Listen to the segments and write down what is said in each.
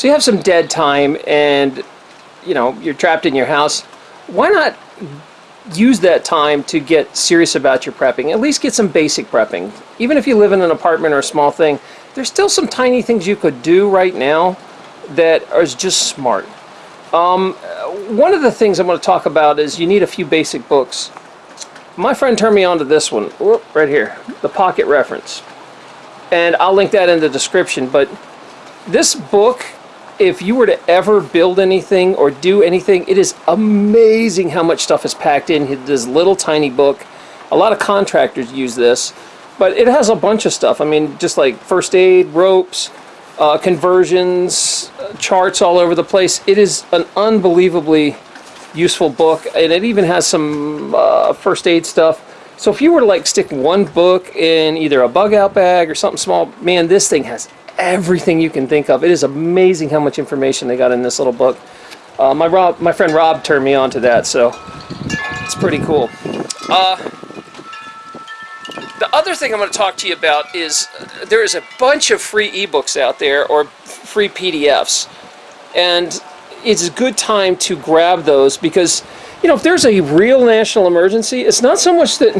So you have some dead time and, you know, you're trapped in your house. Why not use that time to get serious about your prepping? At least get some basic prepping. Even if you live in an apartment or a small thing, there's still some tiny things you could do right now that are just smart. Um, one of the things I'm going to talk about is you need a few basic books. My friend turned me on to this one, Whoop, right here, the Pocket Reference. And I'll link that in the description, but this book, if you were to ever build anything or do anything, it is amazing how much stuff is packed in this little tiny book. A lot of contractors use this, but it has a bunch of stuff. I mean, just like first aid, ropes, uh, conversions, charts all over the place. It is an unbelievably useful book, and it even has some uh, first aid stuff. So if you were to like stick one book in either a bug out bag or something small, man, this thing has everything you can think of. It is amazing how much information they got in this little book. Uh, my Rob, my friend Rob turned me on to that, so it's pretty cool. Uh, the other thing I'm going to talk to you about is uh, there is a bunch of free ebooks out there or free PDFs. And it's a good time to grab those because, you know, if there's a real national emergency, it's not so much that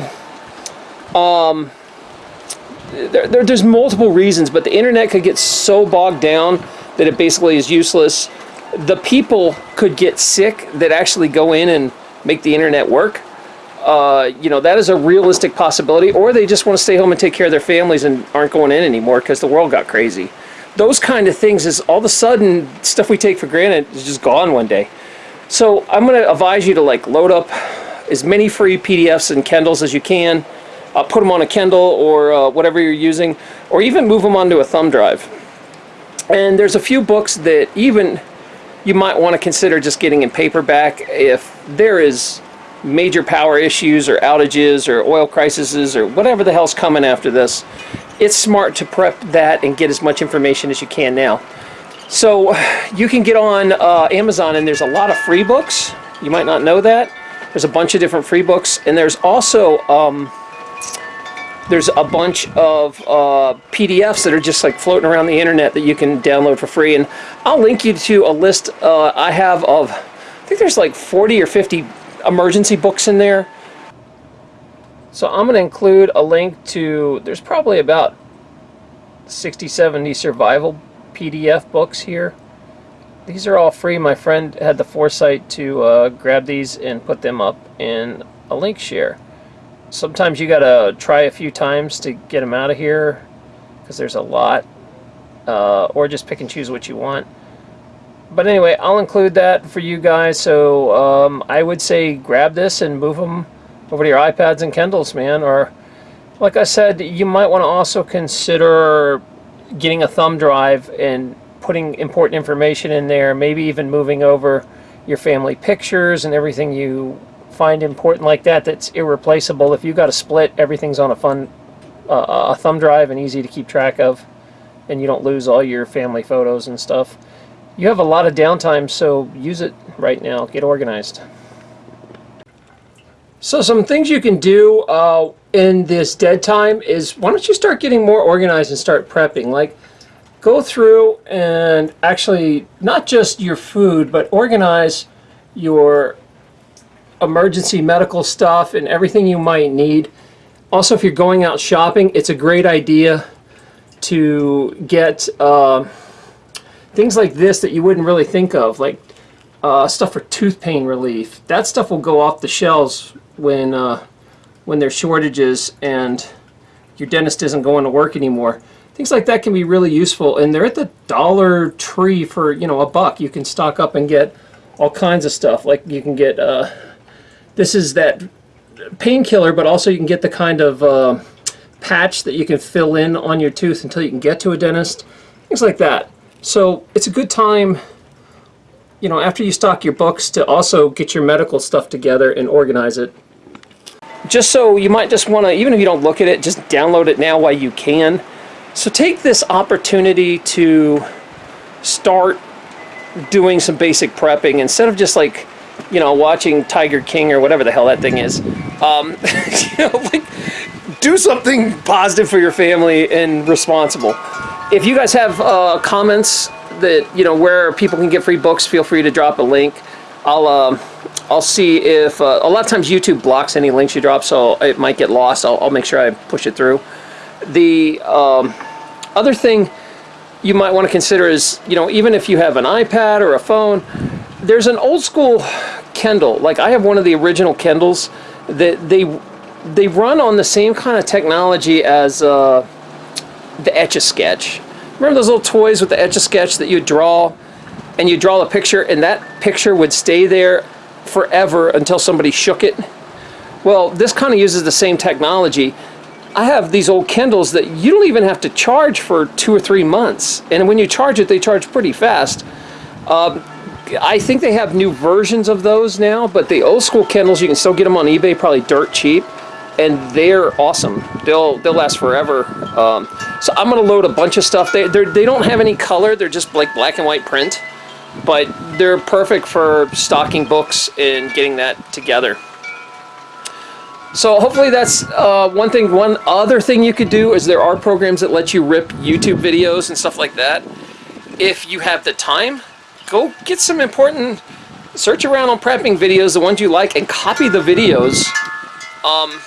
um, there, there, there's multiple reasons, but the internet could get so bogged down that it basically is useless. The people could get sick that actually go in and make the internet work uh, you know, that is a realistic possibility, or they just want to stay home and take care of their families and aren't going in anymore because the world got crazy. Those kind of things is all of a sudden stuff we take for granted is just gone one day. So I'm going to advise you to like load up as many free PDFs and Kindles as you can, uh, put them on a Kindle or uh, whatever you're using, or even move them onto a thumb drive. And there's a few books that even you might want to consider just getting in paperback if there is major power issues or outages or oil crises or whatever the hell's coming after this, it's smart to prep that and get as much information as you can now. So you can get on uh, Amazon and there's a lot of free books. You might not know that. There's a bunch of different free books and there's also um, there's a bunch of uh, PDFs that are just like floating around the internet that you can download for free. And I'll link you to a list uh, I have of, I think there's like 40 or 50 emergency books in there. So I'm going to include a link to, there's probably about 60, 70 survival PDF books here. These are all free. My friend had the foresight to uh, grab these and put them up in a link share. Sometimes you got to try a few times to get them out of here because there's a lot. Uh, or just pick and choose what you want but anyway, I'll include that for you guys. So um, I would say grab this and move them over to your iPads and Kindles, man. Or like I said, you might want to also consider getting a thumb drive and putting important information in there. Maybe even moving over your family pictures and everything you find important like that that's irreplaceable. If you've got a split, everything's on a fun uh, a thumb drive and easy to keep track of and you don't lose all your family photos and stuff. You have a lot of downtime, so use it right now. Get organized. So some things you can do uh, in this dead time is why don't you start getting more organized and start prepping. Like go through and actually not just your food, but organize your emergency medical stuff and everything you might need. Also, if you're going out shopping, it's a great idea to get uh, things like this that you wouldn't really think of, like uh, stuff for tooth pain relief. That stuff will go off the shelves when uh, when there's shortages and your dentist isn't going to work anymore. Things like that can be really useful, and they're at the Dollar Tree for you know a buck. You can stock up and get all kinds of stuff. Like you can get uh, this is that painkiller, but also you can get the kind of uh, patch that you can fill in on your tooth until you can get to a dentist. Things like that. So it's a good time, you know, after you stock your books to also get your medical stuff together and organize it. Just so you might just want to, even if you don't look at it, just download it now while you can. So take this opportunity to start doing some basic prepping instead of just like, you know, watching Tiger King or whatever the hell that thing is. Um, you know, like, do something positive for your family and responsible if you guys have uh, comments that you know where people can get free books, feel free to drop a link. I'll um, I'll see if uh, a lot of times YouTube blocks any links you drop, so it might get lost. I'll, I'll make sure I push it through. The um, other thing you might want to consider is you know even if you have an iPad or a phone, there's an old school Kindle. Like I have one of the original Kindles that they they run on the same kind of technology as uh, the Etch a Sketch. Remember those little toys with the Etch a Sketch that you draw and you draw a picture and that picture would stay there forever until somebody shook it? Well, this kind of uses the same technology. I have these old Kindles that you don't even have to charge for two or three months. And when you charge it, they charge pretty fast. Um, I think they have new versions of those now, but the old school Kindles, you can still get them on eBay, probably dirt cheap and they're awesome. They'll they'll last forever. Um, so I'm gonna load a bunch of stuff. They they they don't have any color. They're just like black and white print, but they're perfect for stocking books and getting that together. So hopefully that's uh, one thing. One other thing you could do is there are programs that let you rip YouTube videos and stuff like that. If you have the time, go get some important. Search around on prepping videos, the ones you like, and copy the videos. Um,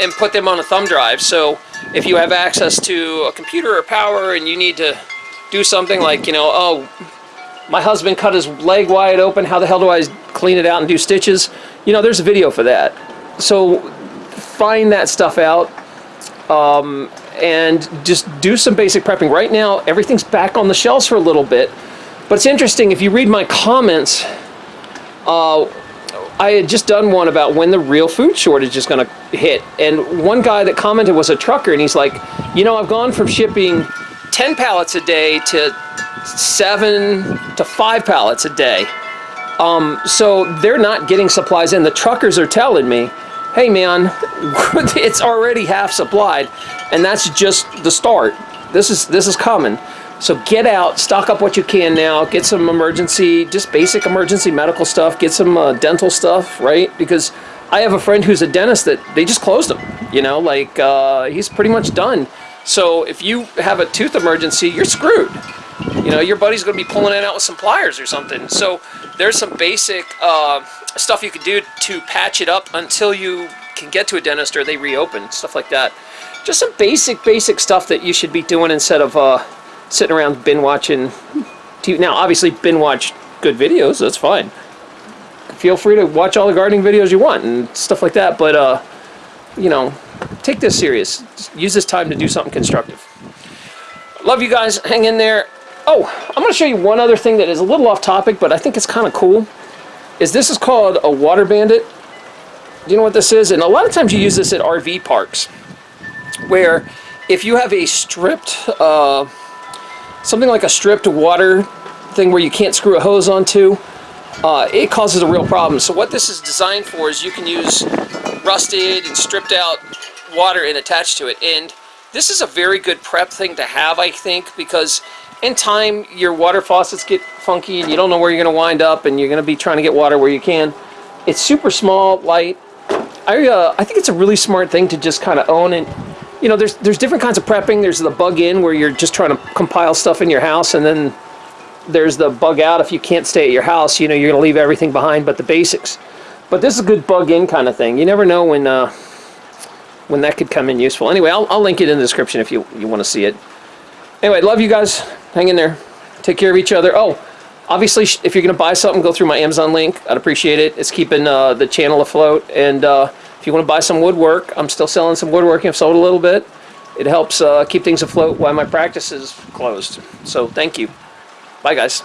and put them on a thumb drive. So if you have access to a computer or power and you need to do something like, you know, oh, my husband cut his leg wide open, how the hell do I clean it out and do stitches? You know, there's a video for that. So find that stuff out um, and just do some basic prepping. Right now, everything's back on the shelves for a little bit. But it's interesting, if you read my comments, uh, I had just done one about when the real food shortage is going to hit. And one guy that commented was a trucker, and he's like, you know, I've gone from shipping 10 pallets a day to seven to five pallets a day. Um, so they're not getting supplies in. The truckers are telling me, hey man, it's already half supplied, and that's just the start. This is this is coming. So get out, stock up what you can now, get some emergency, just basic emergency medical stuff, get some uh, dental stuff, right? Because I have a friend who's a dentist that they just closed him, you know, like uh, he's pretty much done. So if you have a tooth emergency, you're screwed. You know, your buddy's going to be pulling it out with some pliers or something. So there's some basic uh, stuff you can do to patch it up until you can get to a dentist or they reopen, stuff like that. Just some basic, basic stuff that you should be doing instead of uh, sitting around bin watching TV. Now, obviously, bin watch good videos. That's fine. Feel free to watch all the gardening videos you want and stuff like that. But uh, you know, take this serious. Just use this time to do something constructive. Love you guys. Hang in there. Oh, I'm going to show you one other thing that is a little off topic, but I think it's kind of cool. Is this is called a water bandit. Do you know what this is? And a lot of times you use this at RV parks, where if you have a stripped uh, something like a stripped water thing where you can't screw a hose onto, uh, it causes a real problem. So what this is designed for is you can use rusted and stripped out water and attach to it. And this is a very good prep thing to have, I think, because in time your water faucets get funky and you don't know where you're going to wind up and you're going to be trying to get water where you can. It's super small, light. I, uh, I think it's a really smart thing to just kind of own and you know, there's there's different kinds of prepping. There's the bug in where you're just trying to compile stuff in your house, and then there's the bug out if you can't stay at your house. You know, you're going to leave everything behind but the basics. But this is a good bug in kind of thing. You never know when uh, when that could come in useful. Anyway, I'll, I'll link it in the description if you, you want to see it. Anyway, love you guys. Hang in there. Take care of each other. Oh, obviously, if you're going to buy something, go through my Amazon link. I'd appreciate it. It's keeping uh, the channel afloat. And uh, if you want to buy some woodwork, I'm still selling some woodworking. I've sold a little bit. It helps uh, keep things afloat while my practice is closed. So thank you. Bye, guys.